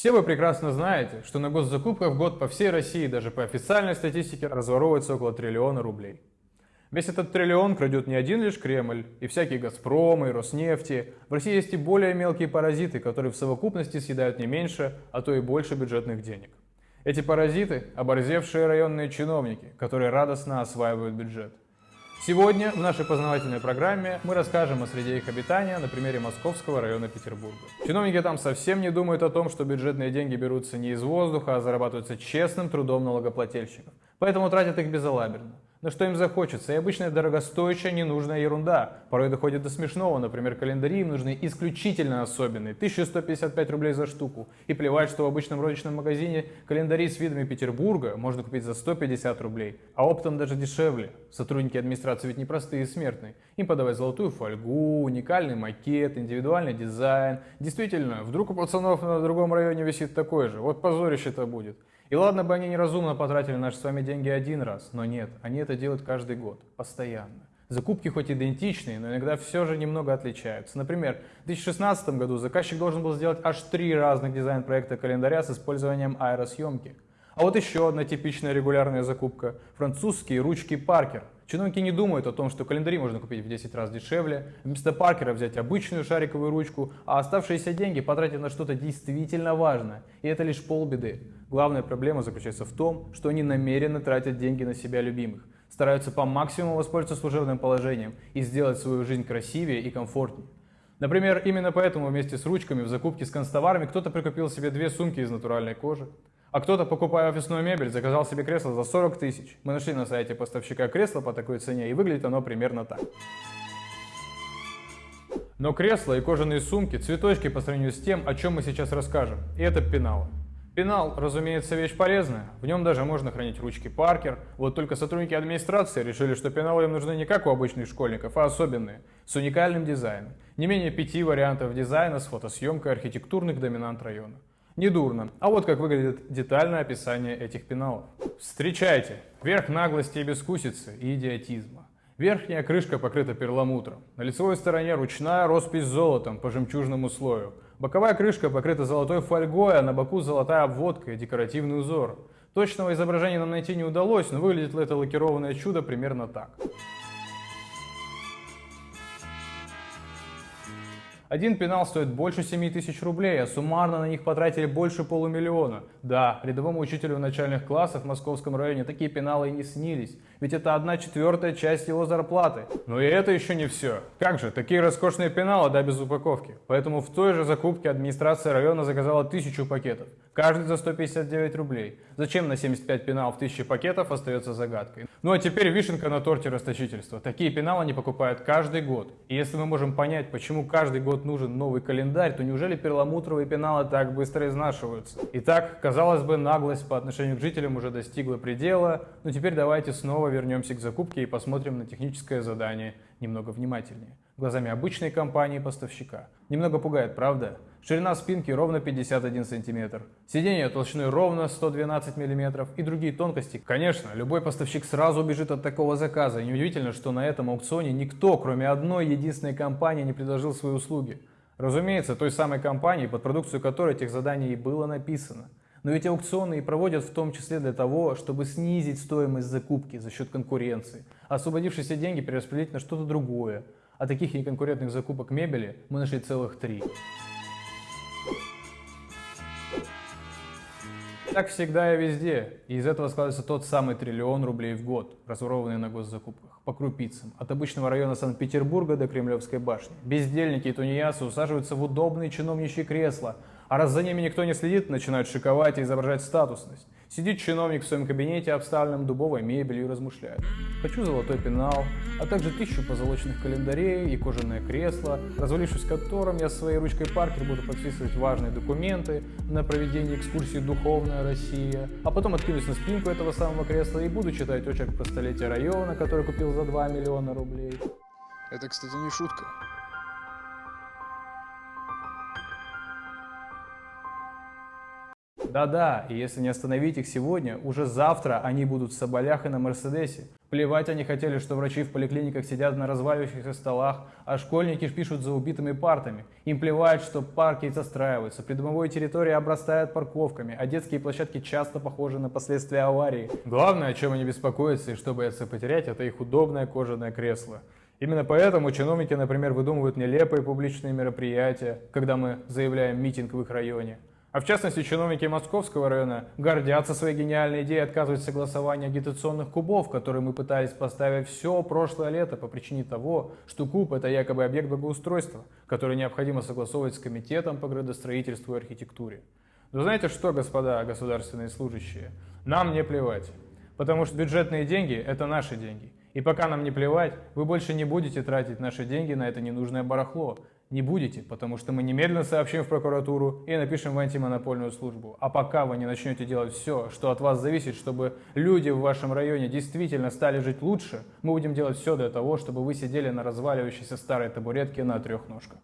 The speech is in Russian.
Все вы прекрасно знаете, что на госзакупках в год по всей России, даже по официальной статистике, разворовывается около триллиона рублей. Весь этот триллион крадет не один лишь Кремль, и всякие Газпромы, и Роснефти. В России есть и более мелкие паразиты, которые в совокупности съедают не меньше, а то и больше бюджетных денег. Эти паразиты – оборзевшие районные чиновники, которые радостно осваивают бюджет. Сегодня в нашей познавательной программе мы расскажем о среде их обитания на примере Московского района Петербурга. Чиновники там совсем не думают о том, что бюджетные деньги берутся не из воздуха, а зарабатываются честным трудом налогоплательщиков. Поэтому тратят их безалаберно на что им захочется. И обычная дорогостоящая ненужная ерунда. Порой доходит до смешного. Например, календари им нужны исключительно особенные. 1155 рублей за штуку. И плевать, что в обычном розничном магазине календари с видами Петербурга можно купить за 150 рублей. А оптом даже дешевле. Сотрудники администрации ведь не простые смертные. Им подавать золотую фольгу, уникальный макет, индивидуальный дизайн. Действительно, вдруг у пацанов на другом районе висит такой же. Вот позорище-то будет. И ладно бы они неразумно потратили наши с вами деньги один раз, но нет, они это делают каждый год, постоянно. Закупки хоть идентичные, но иногда все же немного отличаются. Например, в 2016 году заказчик должен был сделать аж три разных дизайн-проекта календаря с использованием аэросъемки. А вот еще одна типичная регулярная закупка – французские ручки Паркер – Чиновники не думают о том, что календари можно купить в 10 раз дешевле, вместо Паркера взять обычную шариковую ручку, а оставшиеся деньги потратить на что-то действительно важное. И это лишь полбеды. Главная проблема заключается в том, что они намеренно тратят деньги на себя любимых, стараются по максимуму воспользоваться служебным положением и сделать свою жизнь красивее и комфортнее. Например, именно поэтому вместе с ручками в закупке с констоварами кто-то прикупил себе две сумки из натуральной кожи, а кто-то, покупая офисную мебель, заказал себе кресло за 40 тысяч. Мы нашли на сайте поставщика кресла по такой цене, и выглядит оно примерно так. Но кресла и кожаные сумки – цветочки по сравнению с тем, о чем мы сейчас расскажем. И это пенал. Пенал, разумеется, вещь полезная. В нем даже можно хранить ручки Паркер. Вот только сотрудники администрации решили, что пеналы им нужны не как у обычных школьников, а особенные, с уникальным дизайном. Не менее пяти вариантов дизайна с фотосъемкой архитектурных доминант района. Недурно. А вот как выглядит детальное описание этих пеналов. Встречайте! Верх наглости и бескусицы и идиотизма. Верхняя крышка покрыта перламутром. На лицевой стороне ручная роспись золотом по жемчужному слою. Боковая крышка покрыта золотой фольгой, а на боку золотая обводка и декоративный узор. Точного изображения нам найти не удалось, но выглядит это лакированное чудо примерно так. Один пенал стоит больше 7 тысяч рублей, а суммарно на них потратили больше полумиллиона. Да, рядовому учителю начальных классов в московском районе такие пеналы и не снились, ведь это одна четвертая часть его зарплаты. Но и это еще не все. Как же, такие роскошные пеналы, да без упаковки. Поэтому в той же закупке администрация района заказала тысячу пакетов, каждый за 159 рублей. Зачем на 75 пеналов 1000 пакетов остается загадкой. Ну а теперь вишенка на торте расточительства. Такие пеналы они покупают каждый год. И если мы можем понять, почему каждый год нужен новый календарь, то неужели перламутровые пеналы так быстро изнашиваются? Итак, казалось бы, наглость по отношению к жителям уже достигла предела, но теперь давайте снова вернемся к закупке и посмотрим на техническое задание немного внимательнее. Глазами обычной компании-поставщика. Немного пугает, правда? Ширина спинки ровно 51 см, сиденье толщиной ровно 112 мм и другие тонкости. Конечно, любой поставщик сразу убежит от такого заказа. И неудивительно, что на этом аукционе никто, кроме одной единственной компании, не предложил свои услуги. Разумеется, той самой компании, под продукцию которой этих заданий и было написано. Но ведь аукционы и проводят в том числе для того, чтобы снизить стоимость закупки за счет конкуренции, освободившиеся деньги перераспределить на что-то другое. А таких неконкурентных закупок мебели мы нашли целых три. Так всегда и везде. И из этого складывается тот самый триллион рублей в год, разворованный на госзакупках, по крупицам, от обычного района Санкт-Петербурга до Кремлевской башни. Бездельники и тунеядцы усаживаются в удобные чиновничьи кресла, а раз за ними никто не следит, начинают шиковать и изображать статусность. Сидит чиновник в своем кабинете, обставленном дубовой мебелью, и размышляет. Хочу золотой пенал, а также тысячу позолоченных календарей и кожаное кресло, развалившись в котором я своей ручкой Паркер буду подписывать важные документы на проведение экскурсии «Духовная Россия», а потом откинусь на спинку этого самого кресла и буду читать очерк про столетие района, который купил за 2 миллиона рублей. Это, кстати, не шутка. Да-да, и если не остановить их сегодня, уже завтра они будут в Соболях и на Мерседесе. Плевать они хотели, что врачи в поликлиниках сидят на разваливающихся столах, а школьники пишут за убитыми партами. Им плевать, что парки застраиваются, придомовые территории обрастают парковками, а детские площадки часто похожи на последствия аварии. Главное, о чем они беспокоятся и что боятся потерять, это их удобное кожаное кресло. Именно поэтому чиновники, например, выдумывают нелепые публичные мероприятия, когда мы заявляем митинг в их районе. А в частности, чиновники Московского района гордятся своей гениальной идеей отказывать согласования агитационных кубов, которые мы пытались поставить все прошлое лето по причине того, что куб – это якобы объект благоустройства, который необходимо согласовывать с Комитетом по градостроительству и архитектуре. Но знаете что, господа государственные служащие? Нам не плевать, потому что бюджетные деньги – это наши деньги. И пока нам не плевать, вы больше не будете тратить наши деньги на это ненужное барахло, не будете, потому что мы немедленно сообщим в прокуратуру и напишем в антимонопольную службу. А пока вы не начнете делать все, что от вас зависит, чтобы люди в вашем районе действительно стали жить лучше, мы будем делать все для того, чтобы вы сидели на разваливающейся старой табуретке на трех ножках.